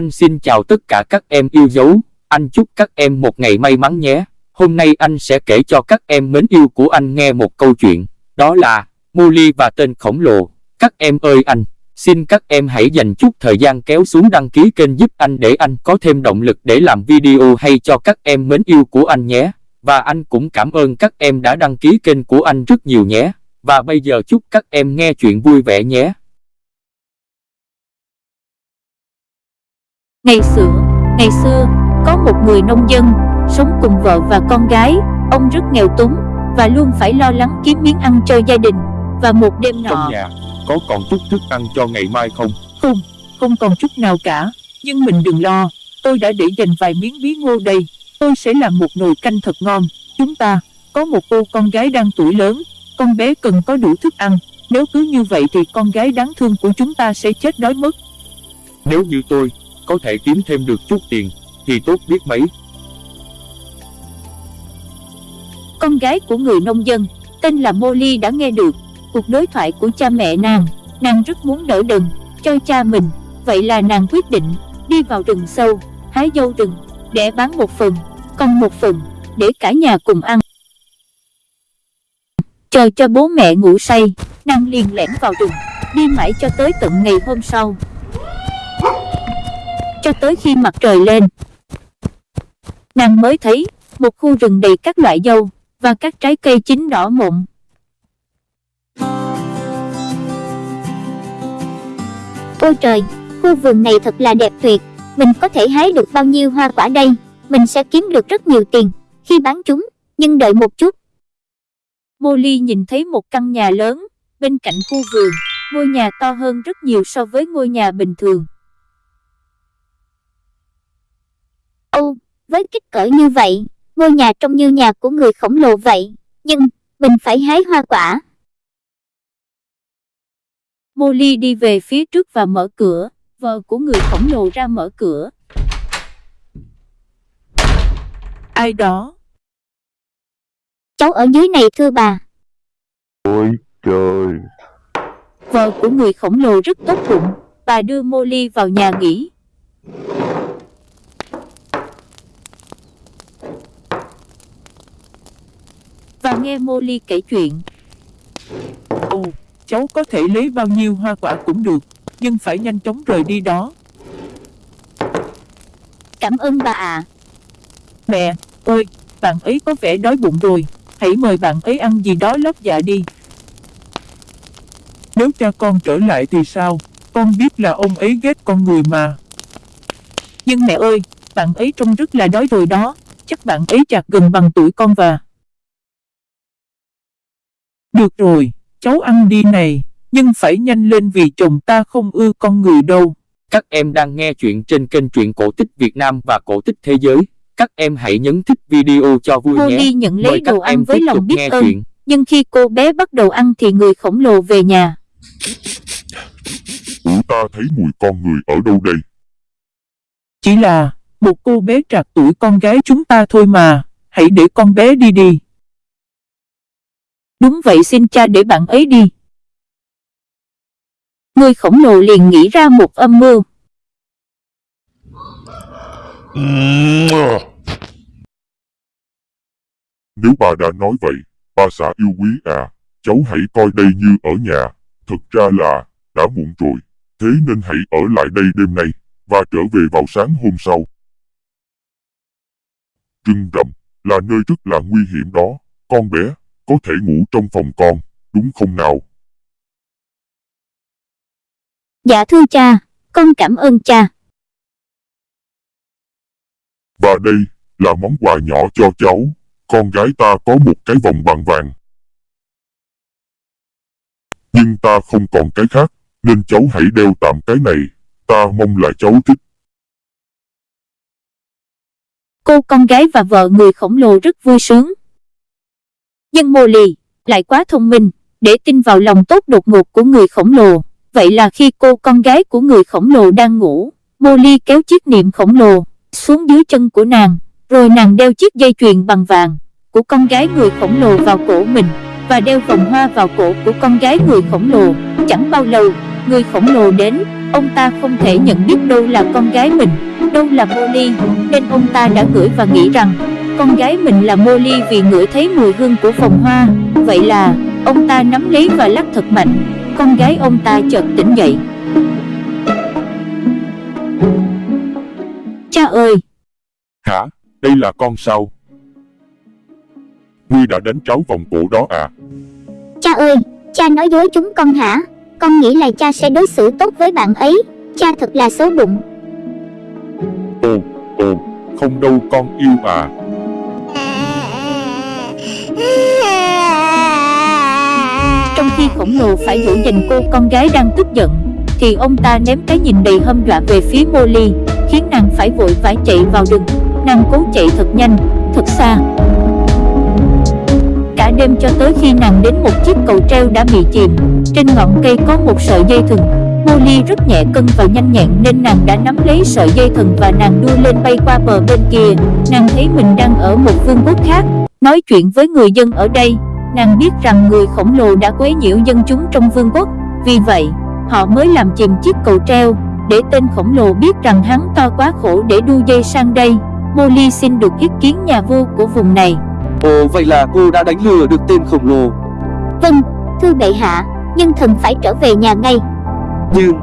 Anh xin chào tất cả các em yêu dấu, anh chúc các em một ngày may mắn nhé. Hôm nay anh sẽ kể cho các em mến yêu của anh nghe một câu chuyện, đó là Molly và tên khổng lồ. Các em ơi anh, xin các em hãy dành chút thời gian kéo xuống đăng ký kênh giúp anh để anh có thêm động lực để làm video hay cho các em mến yêu của anh nhé. Và anh cũng cảm ơn các em đã đăng ký kênh của anh rất nhiều nhé. Và bây giờ chúc các em nghe chuyện vui vẻ nhé. Ngày xưa, ngày xưa, có một người nông dân, sống cùng vợ và con gái, ông rất nghèo túng và luôn phải lo lắng kiếm miếng ăn cho gia đình. Và một đêm nọ, Trong nhà, có còn chút thức ăn cho ngày mai không? Không, không còn chút nào cả. Nhưng mình đừng lo, tôi đã để dành vài miếng bí ngô đây. Tôi sẽ làm một nồi canh thật ngon. Chúng ta có một cô con gái đang tuổi lớn, con bé cần có đủ thức ăn. Nếu cứ như vậy thì con gái đáng thương của chúng ta sẽ chết đói mất. Nếu như tôi, có thể kiếm thêm được chút tiền, thì tốt biết mấy. con gái của người nông dân, tên là Molly đã nghe được cuộc đối thoại của cha mẹ nàng. Nàng rất muốn đỡ đần cho cha mình, vậy là nàng quyết định đi vào rừng sâu, hái dâu rừng, để bán một phần, còn một phần, để cả nhà cùng ăn. Chờ cho bố mẹ ngủ say, nàng liền lẻn vào rừng, đi mãi cho tới tận ngày hôm sau. Cho tới khi mặt trời lên, nàng mới thấy một khu rừng đầy các loại dâu và các trái cây chín đỏ mộn. Ôi trời, khu vườn này thật là đẹp tuyệt. Mình có thể hái được bao nhiêu hoa quả đây? Mình sẽ kiếm được rất nhiều tiền khi bán chúng. Nhưng đợi một chút, Molly nhìn thấy một căn nhà lớn bên cạnh khu vườn, ngôi nhà to hơn rất nhiều so với ngôi nhà bình thường. Ô, với kích cỡ như vậy, ngôi nhà trông như nhà của người khổng lồ vậy. Nhưng, mình phải hái hoa quả. Molly đi về phía trước và mở cửa, vợ của người khổng lồ ra mở cửa. Ai đó? Cháu ở dưới này thưa bà. Ôi trời, Vợ của người khổng lồ rất tốt bụng, bà đưa Molly vào nhà nghỉ. Và nghe Molly kể chuyện, Ồ, cháu có thể lấy bao nhiêu hoa quả cũng được, nhưng phải nhanh chóng rời đi đó. Cảm ơn bà ạ. Mẹ, ơi, bạn ấy có vẻ đói bụng rồi, hãy mời bạn ấy ăn gì đó lót dạ đi. Nếu cha con trở lại thì sao? Con biết là ông ấy ghét con người mà. Nhưng mẹ ơi, bạn ấy trông rất là đói rồi đó, chắc bạn ấy chạc gần bằng tuổi con và... Được rồi, cháu ăn đi này, nhưng phải nhanh lên vì chồng ta không ưa con người đâu. Các em đang nghe chuyện trên kênh truyện cổ tích Việt Nam và cổ tích thế giới. Các em hãy nhấn thích video cho vui Molly nhé. nhận Mời lấy các đồ ăn em với tiếp lòng tục biết nghe ơn. chuyện. Nhưng khi cô bé bắt đầu ăn thì người khổng lồ về nhà. ủa ta thấy mùi con người ở đâu đây? Chỉ là một cô bé trạc tuổi con gái chúng ta thôi mà, hãy để con bé đi đi. Đúng vậy xin cha để bạn ấy đi. Người khổng lồ liền nghĩ ra một âm mưu. Nếu bà đã nói vậy, bà xã yêu quý à, cháu hãy coi đây như ở nhà. Thực ra là, đã muộn rồi, thế nên hãy ở lại đây đêm nay, và trở về vào sáng hôm sau. Trưng rậm, là nơi rất là nguy hiểm đó, con bé, có thể ngủ trong phòng con, đúng không nào? Dạ thưa cha, con cảm ơn cha. Và đây, là món quà nhỏ cho cháu, con gái ta có một cái vòng bằng vàng. Nhưng ta không còn cái khác, nên cháu hãy đeo tạm cái này, ta mong là cháu thích. Cô con gái và vợ người khổng lồ rất vui sướng. Nhưng Molly lại quá thông minh để tin vào lòng tốt đột ngột của người khổng lồ. Vậy là khi cô con gái của người khổng lồ đang ngủ, Molly kéo chiếc niệm khổng lồ xuống dưới chân của nàng, rồi nàng đeo chiếc dây chuyền bằng vàng của con gái người khổng lồ vào cổ mình và đeo vòng hoa vào cổ của con gái người khổng lồ. Chẳng bao lâu, người khổng lồ đến, ông ta không thể nhận biết đâu là con gái mình, đâu là Molly, nên ông ta đã gửi và nghĩ rằng con gái mình là Molly vì ngửi thấy mùi hương của vòng hoa. Vậy là, ông ta nắm lấy và lắc thật mạnh, con gái ông ta chợt tỉnh dậy. Cha ơi! Hả? Đây là con sao? Ngươi đã đánh tráo vòng cổ đó à? Cha ơi, cha nói dối chúng con hả? Con nghĩ là cha sẽ đối xử tốt với bạn ấy. Cha thật là xấu bụng. Ồ, ồ, không đâu con yêu à. Khổng lồ phải giữ gìn cô con gái đang tức giận Thì ông ta ném cái nhìn đầy hâm dọa về phía Molly Khiến nàng phải vội vã chạy vào rừng. Nàng cố chạy thật nhanh, thật xa. Cả đêm cho tới khi nàng đến một chiếc cầu treo đã bị chìm Trên ngọn cây có một sợi dây thừng. Molly rất nhẹ cân và nhanh nhẹn nên nàng đã nắm lấy sợi dây thừng và nàng đưa lên bay qua bờ bên kia. Nàng thấy mình đang ở một vương quốc khác Nói chuyện với người dân ở đây. Nàng biết rằng người khổng lồ đã quấy nhiễu dân chúng trong vương quốc Vì vậy, họ mới làm chìm chiếc cầu treo Để tên khổng lồ biết rằng hắn to quá khổ để đu dây sang đây. Molly xin được ý kiến nhà vua của vùng này. Ồ vậy là cô đã đánh lừa được tên khổng lồ. Vâng, thưa bệ hạ, nhưng thần phải trở về nhà ngay. Nhưng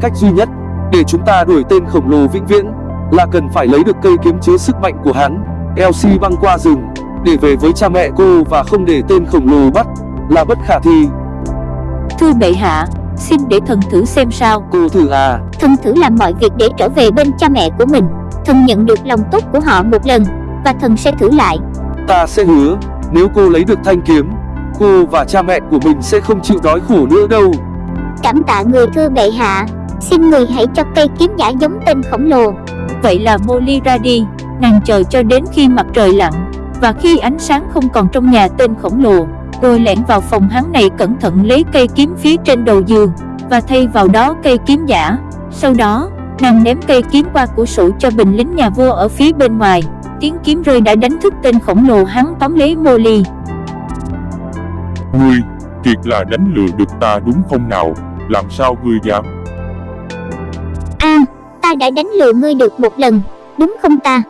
cách duy nhất để chúng ta đuổi tên khổng lồ vĩnh viễn Là cần phải lấy được cây kiếm chứa sức mạnh của hắn Elsie băng qua rừng để về với cha mẹ cô và không để tên khổng lồ bắt là bất khả thi Thưa bệ hạ, xin để thần thử xem sao Cô thử à Thần thử làm mọi việc để trở về bên cha mẹ của mình. Thần nhận được lòng tốt của họ một lần, và thần sẽ thử lại. Ta sẽ hứa Nếu cô lấy được thanh kiếm Cô và cha mẹ của mình sẽ không chịu đói khổ nữa đâu Cảm tạ người thưa bệ hạ. Xin người hãy cho cây kiếm giả giống tên khổng lồ. Vậy là Molly ra đi Nàng chờ cho đến khi mặt trời lặn Và khi ánh sáng không còn trong nhà tên khổng lồ Rồi lẻn vào phòng hắn này cẩn thận lấy cây kiếm phía trên đầu giường Và thay vào đó cây kiếm giả Sau đó, nàng ném cây kiếm qua cửa sổ cho bình lính nhà vua ở phía bên ngoài Tiếng kiếm rơi đã đánh thức tên khổng lồ hắn tóm lấy Molly Ngươi, thiệt là đánh lừa được ta đúng không nào? Làm sao ngươi dám? À, ta đã đánh lừa ngươi được một lần, đúng không ta?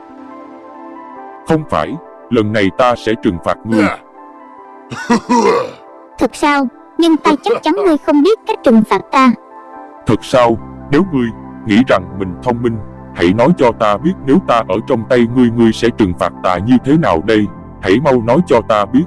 Không phải, lần này ta sẽ trừng phạt ngươi. Thật sao? Nhưng ta chắc chắn ngươi không biết cách trừng phạt ta. Thật sao, nếu ngươi nghĩ rằng mình thông minh, hãy nói cho ta biết nếu ta ở trong tay ngươi ngươi sẽ trừng phạt ta như thế nào đây? Hãy mau nói cho ta biết.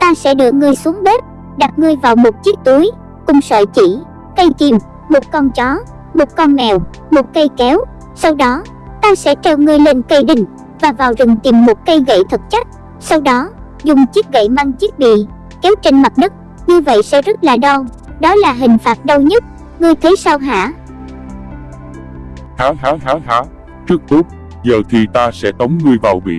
Ta sẽ đưa ngươi xuống bếp, đặt ngươi vào một chiếc túi, cùng sợi chỉ, cây kim, một con chó, một con mèo, một cây kéo. Sau đó, ta sẽ treo ngươi lên cây đình và vào rừng tìm một cây gậy thật chắc. Sau đó, dùng chiếc gậy mang chiếc bì, kéo trên mặt đất. Như vậy sẽ rất là đau. Đó là hình phạt đau nhất. Ngươi thấy sao hả? Hả hả hả hả, rất tốt, giờ thì ta sẽ tống ngươi vào bị.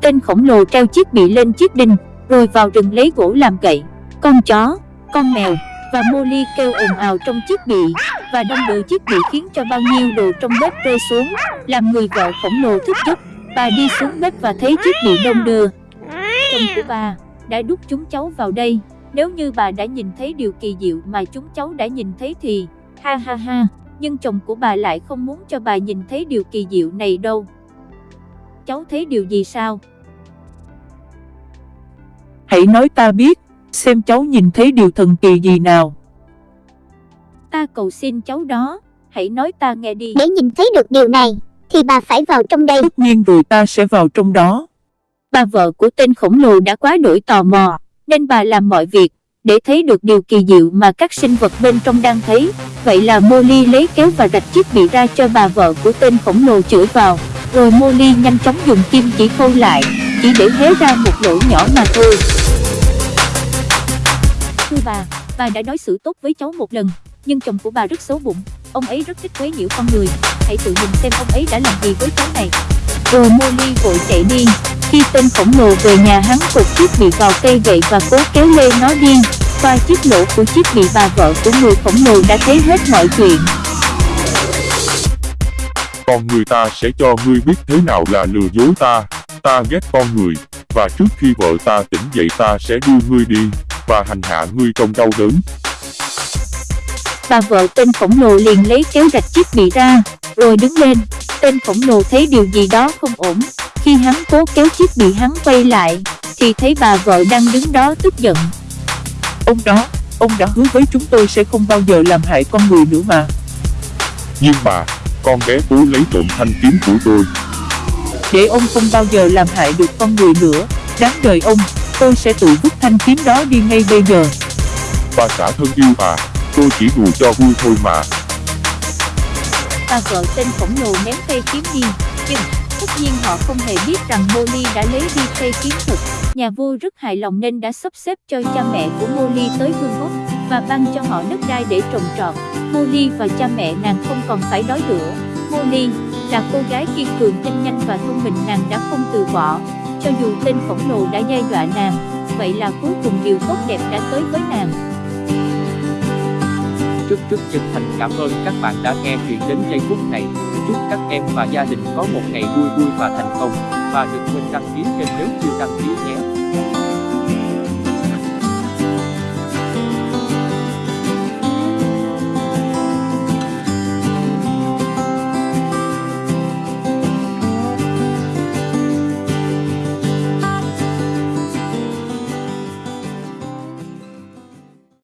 Tên khổng lồ treo chiếc bị lên chiếc đinh Rồi vào rừng lấy gỗ làm gậy Con chó, con mèo và Molly kêu ồn ào trong chiếc bị và đông đưa chiếc bị khiến cho bao nhiêu đồ trong bếp rơi xuống Làm người vợ khổng lồ thức giấc Bà đi xuống bếp và thấy chiếc bị đông đưa Chồng của bà đã đút chúng cháu vào đây Nếu như bà đã nhìn thấy điều kỳ diệu mà chúng cháu đã nhìn thấy thì Ha ha ha Nhưng chồng của bà lại không muốn cho bà nhìn thấy điều kỳ diệu này đâu Cháu thấy điều gì sao? Hãy nói ta biết, xem cháu nhìn thấy điều thần kỳ gì nào. Ta cầu xin cháu đó, hãy nói ta nghe đi. Để nhìn thấy được điều này, thì bà phải vào trong đây. Tất nhiên rồi ta sẽ vào trong đó. Bà vợ của tên khổng lồ đã quá đổi tò mò, nên bà làm mọi việc để thấy được điều kỳ diệu mà các sinh vật bên trong đang thấy. Vậy là Molly lấy kéo và rạch chiếc bị ra cho bà vợ của tên khổng lồ chửi vào. Rồi Molly nhanh chóng dùng kim chỉ khâu lại, chỉ để hé ra một lỗ nhỏ mà thôi. Thưa bà, bà đã đối xử tốt với cháu một lần, nhưng chồng của bà rất xấu bụng. Ông ấy rất thích quấy nhiễu con người. Hãy tự nhìn xem ông ấy đã làm gì với cháu này. Rồi Molly vội chạy đi. Khi tên khổng lồ về nhà hắn cột chiếc bị vào cây gậy và cố kéo lê nó đi. Qua chiếc lỗ của chiếc bị bà vợ của người khổng lồ đã thấy hết mọi chuyện. Con người ta sẽ cho ngươi biết thế nào là lừa dối ta. Ta ghét con người, và trước khi vợ ta tỉnh dậy ta sẽ đưa ngươi đi, và hành hạ ngươi trong đau đớn bà vợ tên khổng lồ liền lấy kéo rạch chiếc bị ra, rồi đứng lên. Tên khổng lồ thấy điều gì đó không ổn, khi hắn cố kéo chiếc bị hắn quay lại, thì thấy bà vợ đang đứng đó tức giận. Ông đó, ông đã hứa với chúng tôi sẽ không bao giờ làm hại con người nữa mà. Nhưng mà, con bé cố lấy trộm thanh kiếm của tôi. Để ông không bao giờ làm hại được con người nữa, đáng đời ông, tôi sẽ tự vứt thanh kiếm đó đi ngay bây giờ. Bà xã thân yêu à, tôi chỉ đùa cho vui thôi mà. Và vợ tên khổng lồ ném cây kiếm đi, nhưng tất nhiên họ không hề biết rằng Molly đã lấy đi cây kiếm thực. Nhà vua rất hài lòng nên đã sắp xếp cho cha mẹ của Molly tới vương quốc và ban cho họ đất đai để trồng trọt. Molly và cha mẹ nàng không còn phải đói nữa. Molly là cô gái kiên cường tinh nhanh và thông minh nàng đã không từ bỏ, cho dù tên khổng lồ đã giai dọa nàng. Vậy là cuối cùng điều tốt đẹp đã tới với nàng trước rất chân thành cảm ơn các bạn đã nghe chuyện đến giây phút này. Chúc các em và gia đình có một ngày vui vui và thành công. Và đừng quên đăng ký kênh nếu chưa đăng ký nhé.